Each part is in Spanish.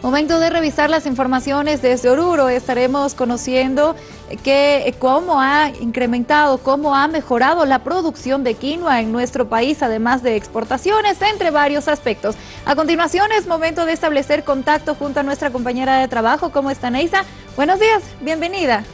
Momento de revisar las informaciones desde Oruro. Estaremos conociendo que, cómo ha incrementado, cómo ha mejorado la producción de quinoa en nuestro país, además de exportaciones, entre varios aspectos. A continuación es momento de establecer contacto junto a nuestra compañera de trabajo. ¿Cómo está Neisa? Buenos días, bienvenida.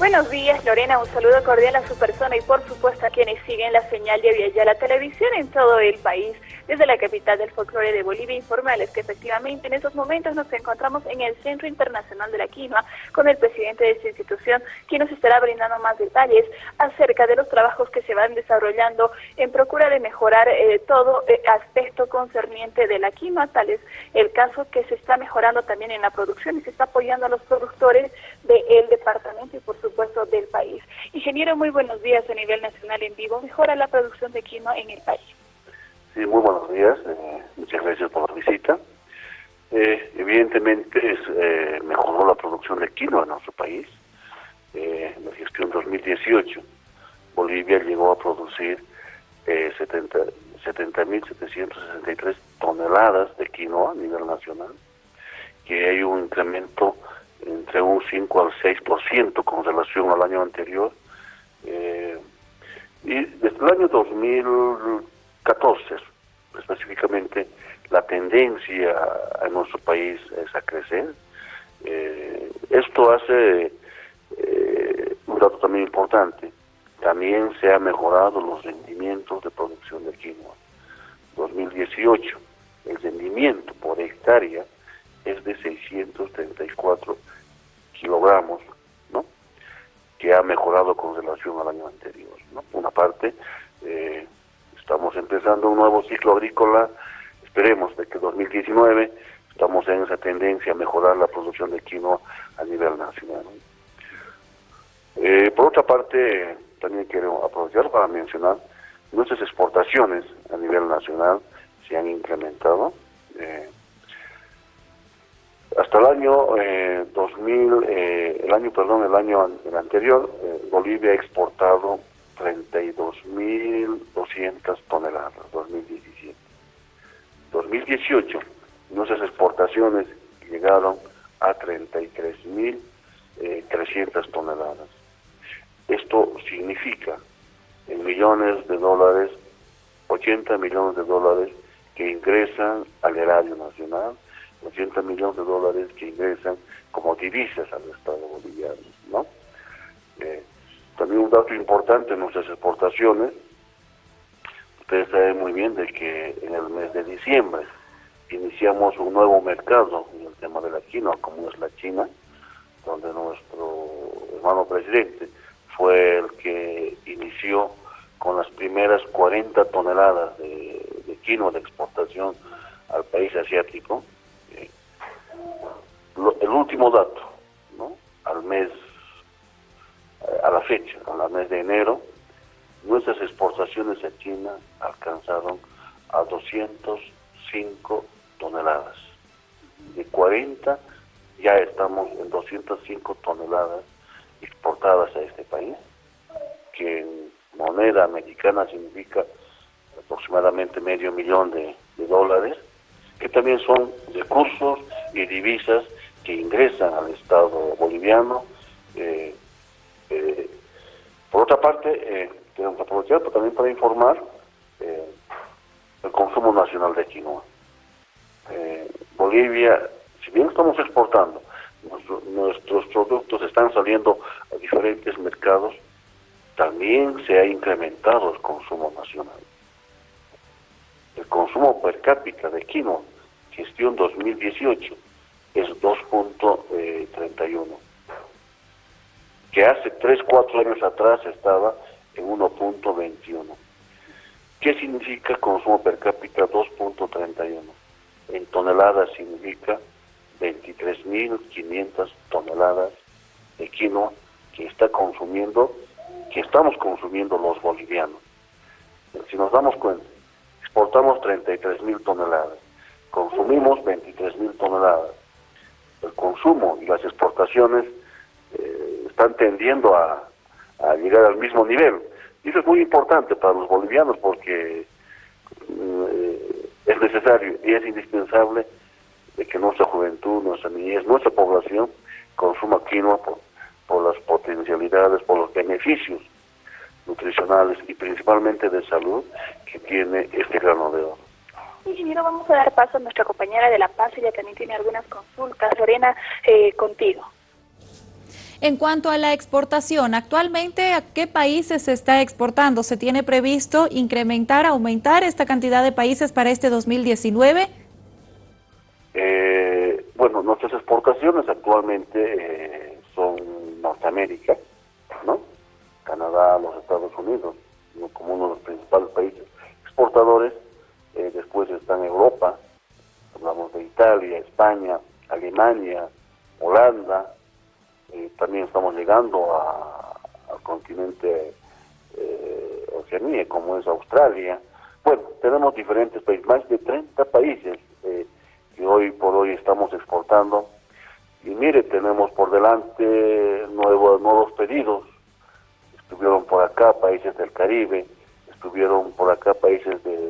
Buenos días, Lorena. Un saludo cordial a su persona y, por supuesto, a quienes siguen la señal de la Televisión en todo el país. Desde la capital del folclore de Bolivia, informarles que efectivamente en estos momentos nos encontramos en el Centro Internacional de la Quinoa con el presidente de esta institución, quien nos estará brindando más detalles acerca de los trabajos que se van desarrollando en procura de mejorar eh, todo eh, aspecto concerniente de la quinoa, tal es el caso que se está mejorando también en la producción y se está apoyando a los productores del departamento y, por supuesto, del país. Ingeniero, muy buenos días a nivel nacional en vivo. ¿Mejora la producción de quinoa en el país? Sí, muy buenos días. Eh, muchas gracias por la visita. Eh, evidentemente es, eh, mejoró la producción de quinoa en nuestro país. en la gestión 2018, Bolivia llegó a producir 70.763 toneladas de quinoa a nivel nacional, que hay un incremento entre un 5 al 6% con relación al año anterior. Eh, y desde el año 2014, específicamente, la tendencia en nuestro país es a crecer. Eh, esto hace eh, un dato también importante. También se han mejorado los rendimientos de producción de quinoa. 2018, el rendimiento por hectárea es de 634 kilogramos, ¿no? que ha mejorado con relación al año anterior. ¿no? Una parte, eh, estamos empezando un nuevo ciclo agrícola, esperemos de que 2019 estamos en esa tendencia a mejorar la producción de quinoa a nivel nacional. Eh, por otra parte, también quiero aprovechar para mencionar nuestras exportaciones a nivel nacional se han incrementado. Eh, hasta el año 2000, eh, el año, perdón, el año anterior, eh, Bolivia ha exportado 32.200 toneladas, 2017. 2018, nuestras exportaciones llegaron a 33.300 eh, toneladas. Esto significa en millones de dólares, 80 millones de dólares que ingresan al erario nacional, 80 millones de dólares que ingresan como divisas al Estado boliviano. ¿no? Eh, también un dato importante en nuestras exportaciones, ustedes saben muy bien de que en el mes de diciembre iniciamos un nuevo mercado en el tema de la quinoa, como es la China, donde nuestro hermano presidente fue el que inició con las primeras 40 toneladas de, de quinoa de exportación al país asiático, el último dato, ¿no? al mes, eh, a la fecha, al mes de enero, nuestras exportaciones a China alcanzaron a 205 toneladas. De 40 ya estamos en 205 toneladas exportadas a este país, que en moneda americana significa aproximadamente medio millón de dólares, que también son recursos y divisas que ingresan al Estado boliviano. Eh, eh, por otra parte, eh, tenemos aprovechar también para informar eh, el consumo nacional de quinoa. Bolivia, si bien estamos exportando, nuestros productos están saliendo a diferentes mercados, también se ha incrementado el consumo nacional. El consumo per cápita de quinoa, gestión 2018, es 2.31, que hace 3, 4 años atrás estaba en 1.21. ¿Qué significa consumo per cápita 2.31? En toneladas significa 23.500 toneladas de quinoa que está consumiendo, que estamos consumiendo los bolivianos. Si nos damos cuenta, exportamos 33.000 toneladas, consumimos 23.000 toneladas, el consumo y las exportaciones eh, están tendiendo a, llegar al mismo nivel. Y eso es muy importante para los bolivianos porque mm, eh, es necesario y es indispensable que nuestra juventud, nuestra niñez, nuestra población consuma quinoa por, por las potencialidades, por los beneficios nutricionales y principalmente de salud que tiene este grano de oro. Ingeniero, vamos a dar paso a nuestra compañera de La Paz, ella también tiene algunas consultas. Lorena, eh, contigo. En cuanto a la exportación, actualmente ¿a qué países se está exportando? ¿Se tiene previsto incrementar, aumentar esta cantidad de países para este 2019? Eh, bueno, nuestras exportaciones actualmente eh, son Norteamérica, ¿no? Canadá, los Estados Unidos, como uno de los principales países exportadores. Eh, después están Europa, hablamos de Italia, España, Alemania, Holanda, también estamos llegando al continente eh, Oceanía, como es Australia. Bueno, tenemos diferentes países, más de 30 países eh, que hoy por hoy estamos exportando. Y mire, tenemos por delante nuevos, nuevos pedidos. Estuvieron por acá países del Caribe, estuvieron por acá países de,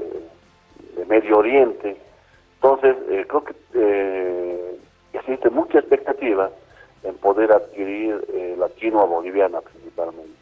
Medio Oriente. Entonces, eh, creo que eh, existe mucha expectativa en poder adquirir eh, la quinoa boliviana principalmente.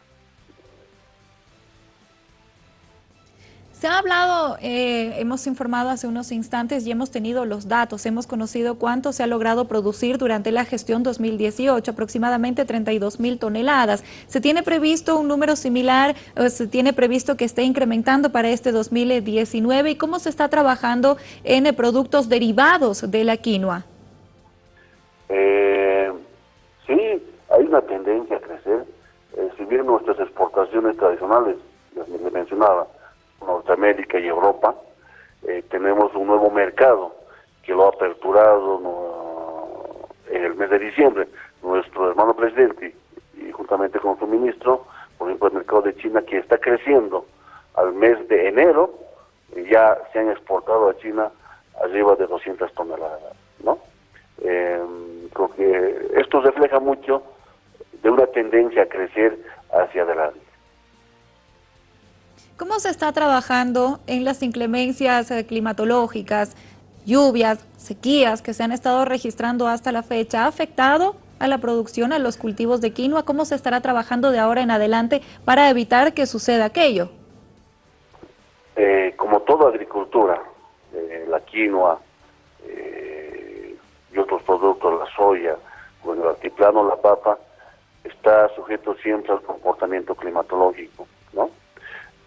Se ha hablado, eh, hemos informado hace unos instantes y hemos tenido los datos, hemos conocido cuánto se ha logrado producir durante la gestión 2018, aproximadamente 32 mil toneladas. ¿Se tiene previsto un número similar, se tiene previsto que esté incrementando para este 2019? ¿Y cómo se está trabajando en eh, productos derivados de la quinoa? Eh, Sí, hay una tendencia a crecer. Eh, si bien nuestras exportaciones tradicionales, las que mencionaba, Norteamérica y Europa, eh, tenemos un nuevo mercado que lo ha aperturado en el mes de diciembre nuestro hermano presidente y juntamente con su ministro, por ejemplo el mercado de China que está creciendo al mes de enero, ya se han exportado a China arriba de 200 toneladas, ¿no? Eh, esto refleja mucho de una tendencia a crecer hacia adelante. ¿Cómo se está trabajando en las inclemencias eh, climatológicas, lluvias, sequías que se han estado registrando hasta la fecha? ¿Ha afectado a la producción, a los cultivos de quinoa? ¿Cómo se estará trabajando de ahora en adelante para evitar que suceda aquello? Eh, como toda agricultura, la quinoa, y otros productos, la soya o el altiplano, la papa, está sujeto siempre al comportamiento climatológico.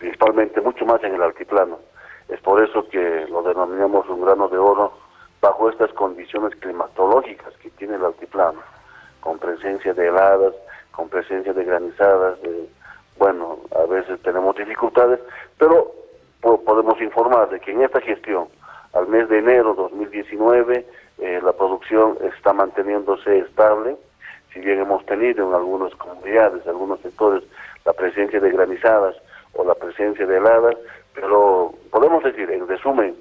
Principalmente mucho más en el altiplano. Es por eso que lo denominamos un grano de oro bajo estas condiciones climatológicas que tiene el altiplano, con presencia de heladas, con presencia de granizadas, bueno, a veces tenemos dificultades, pero podemos informar de que en esta gestión, al mes de enero 2019, eh, la producción está manteniéndose estable, si bien hemos tenido en algunas comunidades, en algunos sectores, la presencia de granizadas o la presencia de heladas, pero podemos decir, en resumen,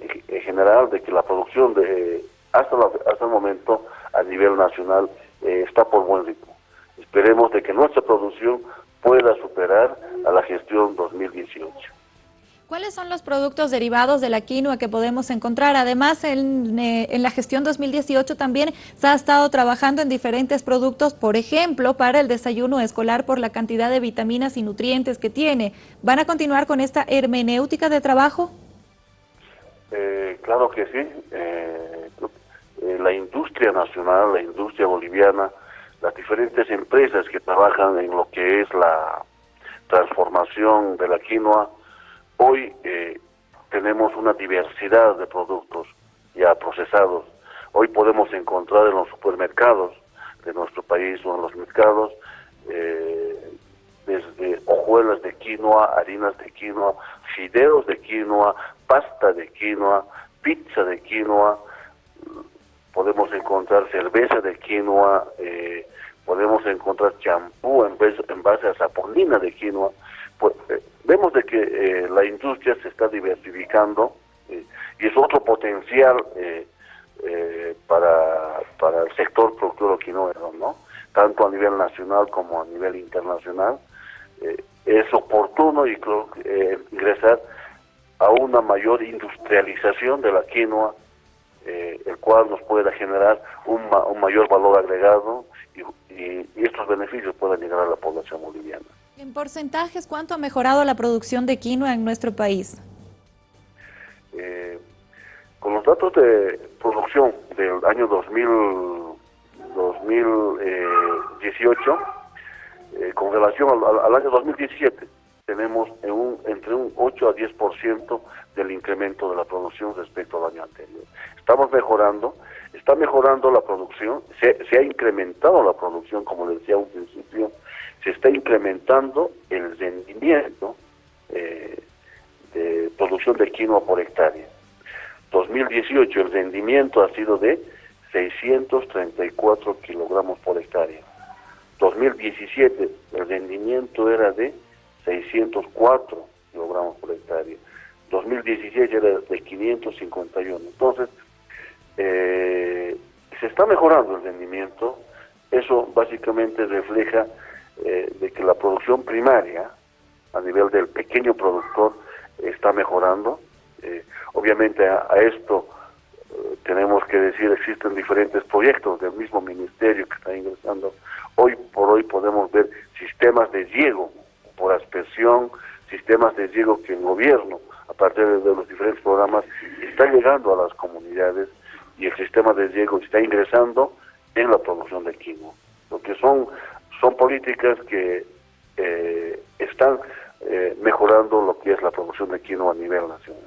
en general, de que la producción de hasta, hasta el momento a nivel nacional eh, está por buen ritmo. Esperemos de que nuestra producción pueda superar a la gestión 2018. ¿Cuáles son los productos derivados de la quinoa que podemos encontrar? Además, en, eh, en, la gestión 2018 también se ha estado trabajando en diferentes productos, por ejemplo, para el desayuno escolar por la cantidad de vitaminas y nutrientes que tiene. ¿Van a continuar con esta hermenéutica de trabajo? Eh, claro que sí. Eh, la industria nacional, la industria boliviana, las diferentes empresas que trabajan en lo que es la transformación de la quinoa, Hoy eh, tenemos una diversidad de productos ya procesados. Hoy podemos encontrar en los supermercados de nuestro país o en los mercados eh, desde hojuelas de quinoa, harinas de quinoa, fideos de quinoa, pasta de quinoa, pizza de quinoa, podemos encontrar cerveza de quinoa, eh, podemos encontrar champú en, en, base a saponina de quinoa. Pues, vemos de que eh, la industria se está diversificando eh, y es otro potencial eh, para, para el sector productor quinoero, ¿no? Tanto a nivel nacional como a nivel internacional. es oportuno y creo ingresar a una mayor industrialización de la quinoa eh, el cual nos pueda generar un, mayor valor agregado y, estos beneficios puedan llegar a la población boliviana. En porcentajes, ¿cuánto ha mejorado la producción de quinoa en nuestro país? Eh, con los datos de producción del año 2000, 2018, eh, con relación al, año 2017, tenemos un, entre un 8 a 10% del incremento de la producción respecto al año anterior. Estamos mejorando, está mejorando la producción, se, ha incrementado la producción, como decía un principio, se está incrementando el rendimiento eh, de producción de quinoa por hectárea. 2018 el rendimiento ha sido de 634 kilogramos por hectárea. 2017 el rendimiento era de 604 kilogramos por hectárea. 2016 era de 551. Entonces, eh, se está mejorando el rendimiento. Eso básicamente refleja eh, de que la producción primaria, a nivel del pequeño productor, está mejorando. Eh, obviamente a, esto tenemos que decir, existen diferentes proyectos del mismo ministerio que está ingresando. Hoy por hoy podemos ver sistemas de riego por aspersión, sistemas de riego que el gobierno, a partir de los diferentes programas, está llegando a las comunidades y el sistema de riego está ingresando en la producción de quinoa. Políticas que eh, están eh, mejorando lo que es la producción de quinoa a nivel nacional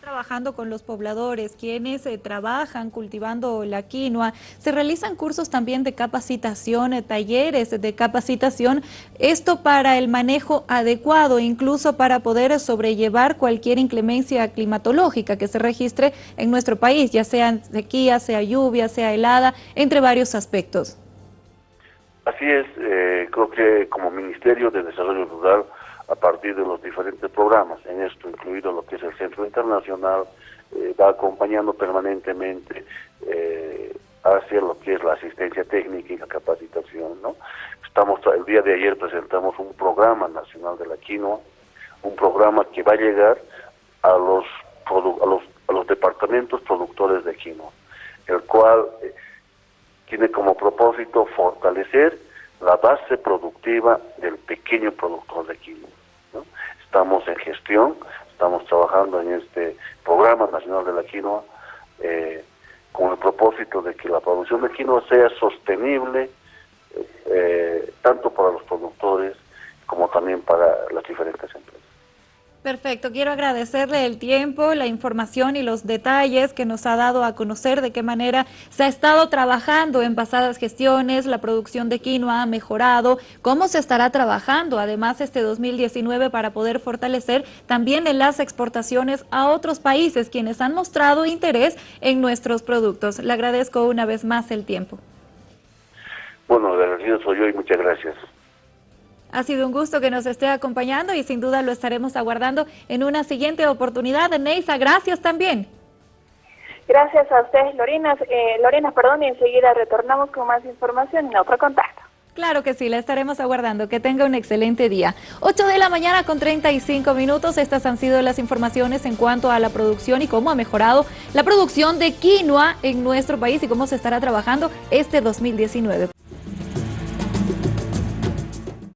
trabajando con los pobladores, quienes eh, trabajan cultivando la quinoa. Se realizan cursos también de capacitación, talleres de capacitación, esto para el manejo adecuado, incluso para poder sobrellevar cualquier inclemencia climatológica que se registre en nuestro país, ya sea sequía, sea lluvia, sea helada, entre varios aspectos. Así es, eh, creo que como Ministerio de Desarrollo Rural a partir de los diferentes programas, en esto incluido lo que es el Centro Internacional, eh, va acompañando permanentemente eh, hacia lo que es la asistencia técnica y la capacitación. ¿no? Estamos, el día de ayer presentamos un programa nacional de la quinoa, un programa que va a llegar a los, a los, a los departamentos productores de quinoa, el cual eh, tiene como propósito fortalecer la base productiva del pequeño productor de quinoa. Estamos en gestión, estamos trabajando en este programa nacional de la quinoa eh, con el propósito de que la producción de quinoa sea sostenible eh, tanto para los productores como también para las diferentes empresas. Perfecto, quiero agradecerle el tiempo, la información y los detalles que nos ha dado a conocer de qué manera se ha estado trabajando en pasadas gestiones, la producción de quinoa ha mejorado, cómo se estará trabajando además este 2019 para poder fortalecer también en las exportaciones a otros países quienes han mostrado interés en nuestros productos. Le agradezco una vez más el tiempo. Bueno, agradecido soy yo y muchas gracias. Ha sido un gusto que nos esté acompañando y sin duda lo estaremos aguardando en una siguiente oportunidad. Neisa, gracias también. Gracias a ustedes, Lorena. Eh, Lorena, perdón, y enseguida retornamos con más información en otro contacto. Claro que sí, la estaremos aguardando. Que tenga un excelente día. 8 de la mañana con 35 minutos. Estas han sido las informaciones en cuanto a la producción y cómo ha mejorado la producción de quinoa en nuestro país y cómo se estará trabajando este 2019.